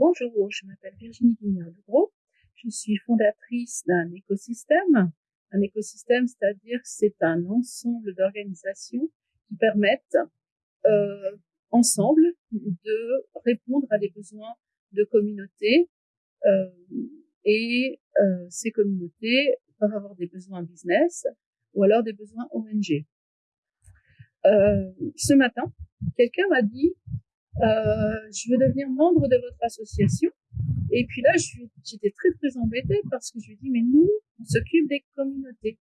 Bonjour, je m'appelle Virginie Guignard-Legros. Je suis fondatrice d'un écosystème. Un écosystème, c'est-à-dire c'est un ensemble d'organisations qui permettent euh, ensemble de répondre à des besoins de communautés euh, et euh, ces communautés peuvent avoir des besoins business ou alors des besoins ONG. Euh, ce matin, quelqu'un m'a dit je veux devenir membre de votre association. Et puis là, j'étais très très embêtée parce que je lui dit mais nous, on s'occupe des communautés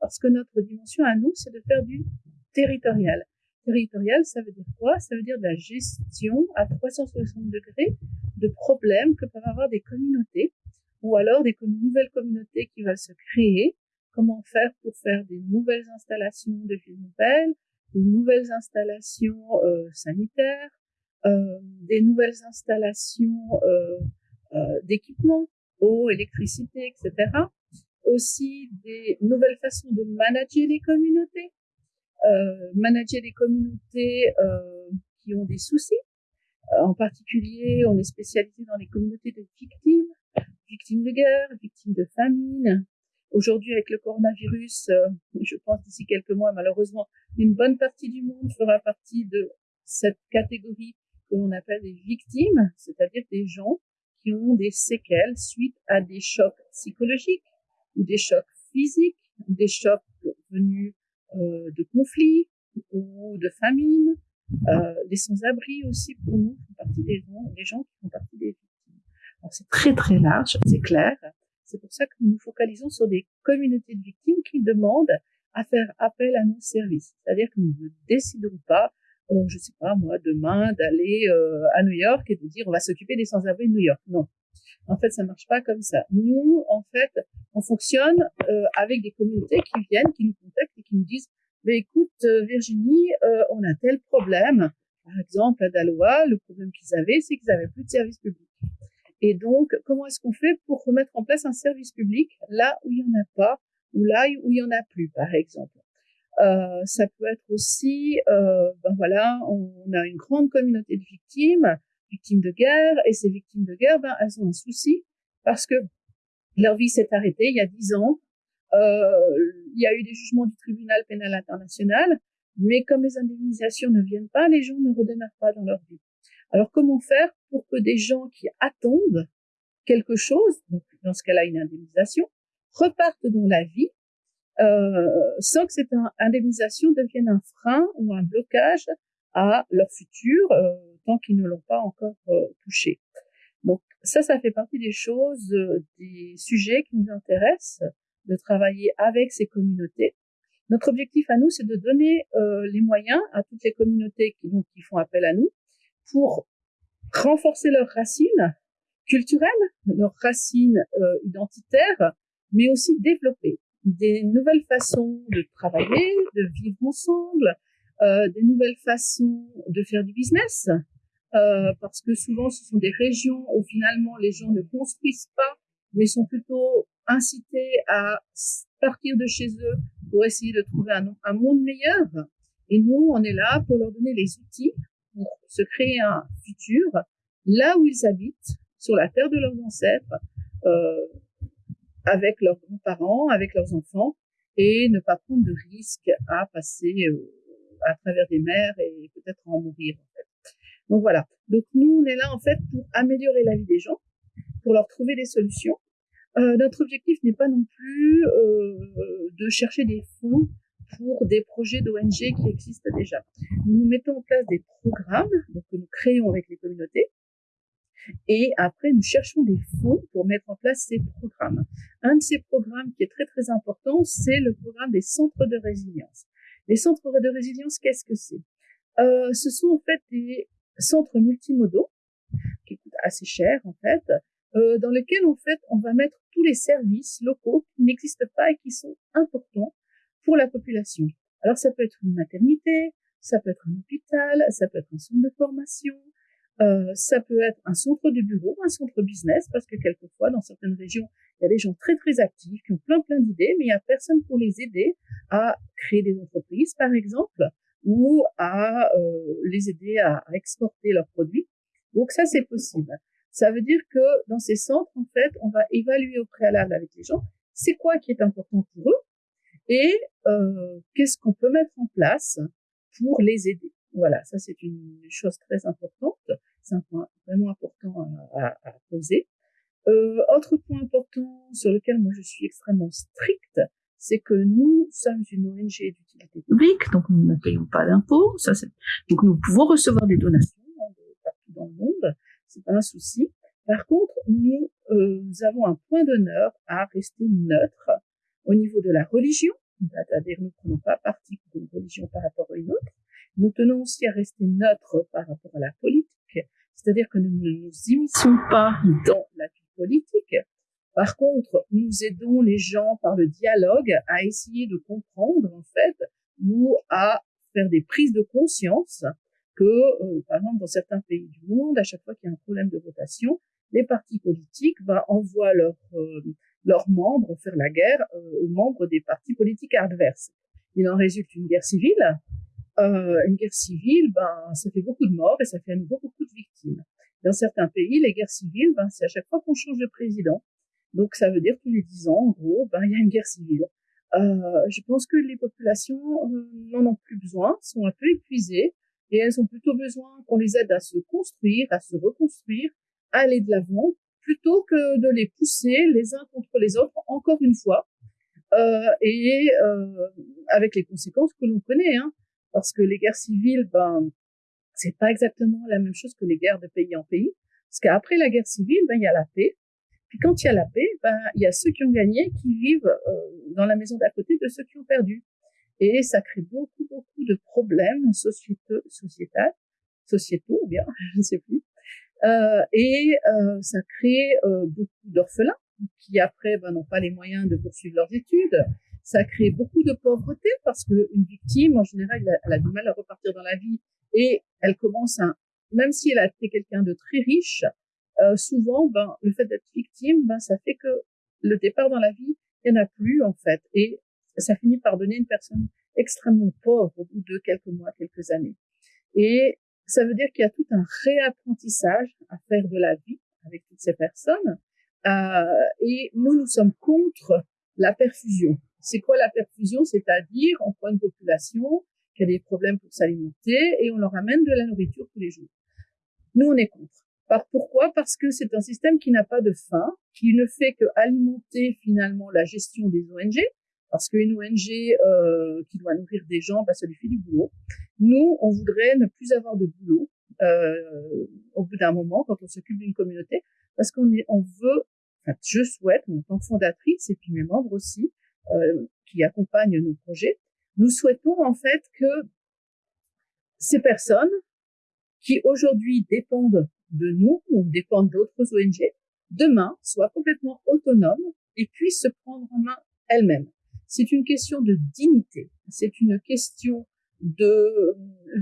parce que notre dimension à nous, c'est de faire du territorial. Territorial, ça veut dire quoi? Ça veut dire de la gestion à 360 degrés de problèmes que peuvent avoir des communautés ou alors des nouvelles communautés qui veulent se créer. Comment faire pour faire des nouvelles installations de villes nouvelles, des nouvelles installations euh, sanitaires, euh, des nouvelles installations euh, euh, d'équipements, eau, électricité, etc. Aussi des nouvelles façons de manager les communautés, manager les communautés qui ont des soucis. en particulier, on est spécialisé dans les communautés de victimes, victimes de guerre, victimes de famine, Aujourd'hui, avec le coronavirus, je pense d'ici quelques mois, malheureusement, une bonne partie du monde fera partie de cette catégorie que l'on appelle des victimes, c'est-à-dire des gens qui ont des séquelles suite à des chocs psychologiques ou des chocs physiques, des chocs venus euh, de conflits ou de famine. Euh, les sans-abri aussi pour nous font partie des gens, des gens qui font partie des victimes. Alors c'est très très large, c'est clair. C'est pour ça que nous nous focalisons sur des communautés de victimes qui demandent à faire appel à nos services. C'est-à-dire que nous ne décidons pas euh, je sais pas moi, demain d'aller euh, à New York et de dire on va s'occuper des sans-abri de New York. Non. En fait, ça marche pas comme ça. Nous, en fait, on fonctionne euh, avec des communautés qui viennent, qui nous contactent et qui nous disent mais écoute, Virginie, on a tel problème. Par exemple, à Daloa, le problème qu'ils avaient, c'est qu'ils avaient plus de service public. Et donc, comment est-ce qu'on fait pour remettre en place un service public là où il y en a pas ou là où il y en a plus, par exemple? Euh, ça peut être aussi, euh, ben voilà, on, a une grande communauté de victimes, victimes de guerre, et ces victimes de guerre, ben, elles ont un souci parce que leur vie s'est arrêtée il y a dix ans. Euh, il y a eu des jugements du tribunal pénal international, mais comme les indemnisations ne viennent pas, les gens ne redémarrent pas dans leur vie. Alors comment faire pour que des gens qui attendent quelque chose, donc dans ce cas-là une indemnisation, repartent dans la vie sans que cette indemnisation devienne un frein ou un blocage à leur futur euh, tant qu'ils ne l'ont pas encore euh, touché. Donc ça, ça fait partie des choses, des sujets qui nous intéressent, de travailler avec ces communautés. Notre objectif à nous, c'est de donner les moyens à toutes les communautés qui, donc, qui font appel à nous pour renforcer leurs racines culturelles, leurs racines identitaires, mais aussi développer des nouvelles façons de travailler, de vivre ensemble, euh, des nouvelles façons de faire du business, euh, parce que souvent ce sont des régions où finalement les gens ne construisent pas, mais sont plutôt incités à partir de chez eux pour essayer de trouver un, monde meilleur. Et nous, on est là pour leur donner les outils pour se créer un futur là où ils habitent, sur la terre de leurs ancêtres, euh, avec leurs grands-parents, avec leurs enfants, et ne pas prendre de risques à passer euh, à travers des mers et peut-être en mourir. En fait. Donc voilà. Donc nous, on est là en fait pour améliorer la vie des gens, pour leur trouver des solutions. Euh, notre objectif n'est pas non plus euh, de chercher des fonds pour des projets d'ONG qui existent déjà. Nous mettons en place des programmes donc, que nous créons avec les communautés et après, nous cherchons des fonds pour mettre en place ces programmes. Un de ces programmes qui est très très important, c'est le programme des centres de résilience. Les centres de résilience, qu'est-ce que c'est? Euh, Ce sont en fait des centres multimodaux qui coûtent assez cher en fait, euh, dans lesquels en fait on va mettre tous les services locaux qui n'existent pas et qui sont importants pour la population. Alors ça peut être une maternité, ça peut être un hôpital, ça peut être un centre de formation, euh, ça peut être un centre de bureau, un centre business, parce que quelquefois, dans certaines régions, il y a des gens très très actifs qui ont plein plein d'idées, mais il n'y a personne pour les aider à créer des entreprises, par exemple, ou à euh, les aider à, exporter leurs produits. Donc ça, c'est possible. Ça veut dire que dans ces centres, en fait, on va évaluer au préalable avec les gens c'est quoi qui est important pour eux et euh, qu'est-ce qu'on peut mettre en place pour les aider. Voilà, ça c'est une chose très importante, c'est un point vraiment important à, à, poser. Euh, autre point important sur lequel moi je suis extrêmement stricte, c'est que nous sommes une ONG d'utilité publique, donc nous ne payons pas d'impôts. Ça, c'est donc nous pouvons recevoir des donations hein, partout dans le monde, c'est pas un souci. Par contre, nous, euh, nous avons un point d'honneur à rester neutre au niveau de la religion, c'est-à-dire nous ne prenons pas parti pour une religion par rapport à une autre. Nous tenons aussi à rester neutre par rapport à la politique, c'est-à-dire que nous ne nous immisçons pas dans la vie politique. Par contre, nous aidons les gens par le dialogue à essayer de comprendre en fait ou à faire des prises de conscience que, euh, par exemple, dans certains pays du monde, à chaque fois qu'il y a un problème de votation, les partis politiques bah, envoient leurs euh, leurs membres faire la guerre euh, aux membres des partis politiques adverses. Il en résulte une guerre civile. Euh, une guerre civile, ben, ça fait beaucoup de morts et ça fait à beaucoup de victimes. Dans certains pays, les guerres civiles, ben, c'est à chaque fois qu'on change de président. Donc ça veut dire tous les dix ans, en gros, ben, il y a une guerre civile. Euh, je pense que les populations euh, n'en ont plus besoin, sont un peu épuisées et elles ont plutôt besoin qu'on les aide à se construire, à se reconstruire, à aller de l'avant, plutôt que de les pousser les uns contre les autres, encore une fois, euh, et euh, avec les conséquences que l'on connaît, hein, parce que les guerres civiles, ben, c'est pas exactement la même chose que les guerres de pays en pays, parce qu'après la guerre civile, ben, il y a la paix, puis quand il y a la paix, ben, il y a ceux qui ont gagné qui vivent euh, dans la maison d'à côté de ceux qui ont perdu. Et ça crée beaucoup, beaucoup de problèmes sociétaux, sociétaux, bien, je ne sais plus. Euh, et euh, ça crée euh, beaucoup d'orphelins qui après ben, n'ont pas les moyens de poursuivre leurs études. Ça crée beaucoup de pauvreté parce qu'une victime, en général, elle a, du mal à repartir dans la vie et elle commence à, même si elle a été quelqu'un de très riche, euh, souvent, ben, le fait d'être victime, ben, ça fait que le départ dans la vie, il n'y en a plus en fait, et ça finit par donner une personne extrêmement pauvre au bout de quelques mois, quelques années. Et ça veut dire qu'il y a tout un réapprentissage à faire de la vie avec toutes ces personnes. Euh, et nous, nous sommes contre la perfusion. C'est quoi la perfusion? C'est-à-dire, on prend une population qui a des problèmes pour s'alimenter et on leur amène de la nourriture tous les jours. Nous, on est contre. Par, pourquoi? Parce que c'est un système qui n'a pas de fin, qui ne fait que alimenter finalement la gestion des ONG, parce qu'une ONG euh, qui doit nourrir des gens, bah, ça lui fait du boulot. Nous, on voudrait ne plus avoir de boulot euh, au bout d'un moment quand on s'occupe d'une communauté, parce qu'on on veut, enfin, je souhaite, en tant que fondatrice et puis mes membres aussi, euh, qui accompagnent nos projets, nous souhaitons en fait que ces personnes qui aujourd'hui dépendent de nous ou dépendent d'autres ONG, demain soient complètement autonomes et puissent se prendre en main elles-mêmes. C'est une question de dignité, c'est une question de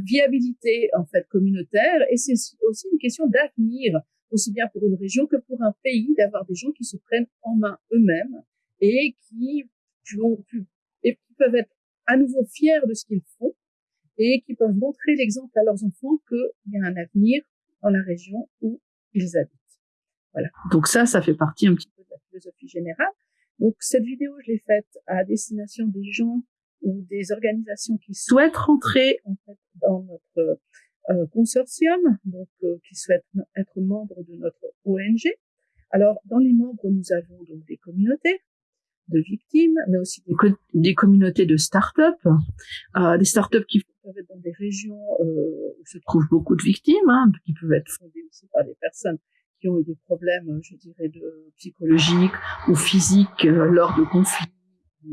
viabilité en fait communautaire et c'est aussi une question d'avenir aussi bien pour une région que pour un pays d'avoir des gens qui se prennent en main eux-mêmes et qui, et qui peuvent être à nouveau fiers de ce qu'ils font et qui peuvent montrer l'exemple à leurs enfants qu'il y a un avenir dans la région où ils habitent. Voilà. Donc ça, ça fait partie un petit peu de la philosophie générale. Donc cette vidéo, je l'ai faite à destination des gens ou des organisations qui souhaitent rentrer en fait dans notre euh, consortium, donc euh, qui souhaitent être membres de notre ONG. Alors dans les membres, nous avons donc des communautés de victimes, mais aussi des, communautés de start-up, euh, des start-up qui peuvent être dans des régions euh, où se trouvent beaucoup de victimes, hein, qui peuvent être fondées aussi par des personnes qui ont eu des problèmes, je dirais, de psychologiques ou physiques euh, lors de conflits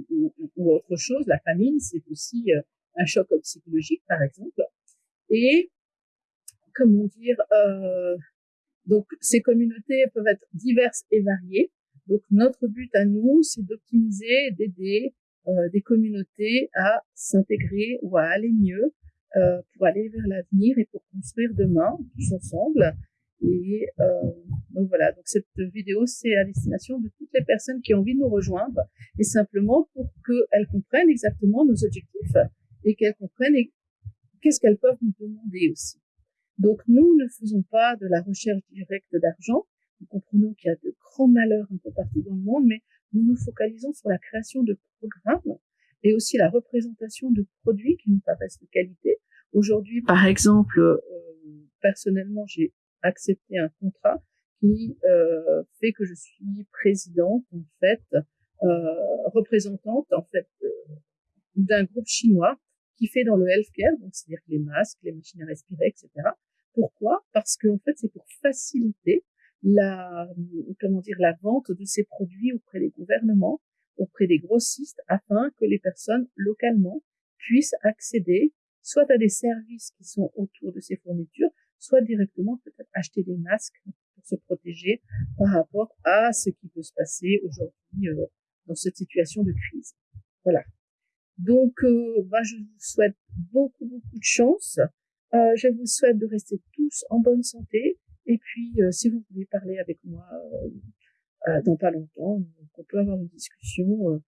ou, autre chose. La famine, c'est aussi euh, un choc psychologique, par exemple. Et comment dire, euh, donc ces communautés peuvent être diverses et variées. Donc notre but à nous, c'est d'optimiser, d'aider euh, des communautés à s'intégrer ou à aller mieux euh, pour aller vers l'avenir et pour construire demain tous ensemble et euh, donc voilà, donc cette vidéo, c'est à destination de toutes les personnes qui ont envie de nous rejoindre, et simplement pour qu'elles comprennent exactement nos objectifs et qu'elles comprennent qu'est-ce qu'elles peuvent nous demander aussi. Donc nous ne faisons pas de la recherche directe d'argent. Nous comprenons qu'il y a de grands malheurs un peu partout dans le monde, mais nous nous focalisons sur la création de programmes et aussi la représentation de produits qui nous paraissent de qualité. Aujourd'hui, par exemple, euh, personnellement, j'ai accepté un contrat qui euh, fait que je suis présidente, en fait, euh, représentante, en fait, euh, d'un groupe chinois qui fait dans le healthcare, donc c'est-à-dire les masques, les machines à respirer, etc. Pourquoi? Parce que en fait, c'est pour faciliter la comment dire la vente de ces produits auprès des gouvernements, auprès des grossistes, afin que les personnes localement puissent accéder soit à des services qui sont autour de ces fournitures, soit directement peut-être acheter des masques pour se protéger par rapport à ce qui peut se passer aujourd'hui euh, dans cette situation de crise. Voilà. Donc, euh, je vous souhaite beaucoup, beaucoup de chance. Euh, je vous souhaite de rester tous en bonne santé. Et puis, euh, si vous voulez parler avec moi euh, dans pas longtemps, on peut avoir une discussion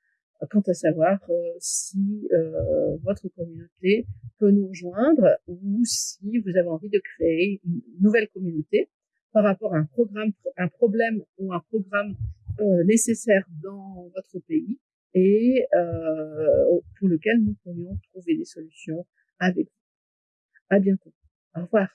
quant à savoir si votre communauté peut nous rejoindre ou si vous avez envie de créer une nouvelle communauté par rapport à un programme, un problème ou un programme nécessaire dans votre pays et euh, pour lequel nous pourrions trouver des solutions avec vous. À bientôt. Au revoir.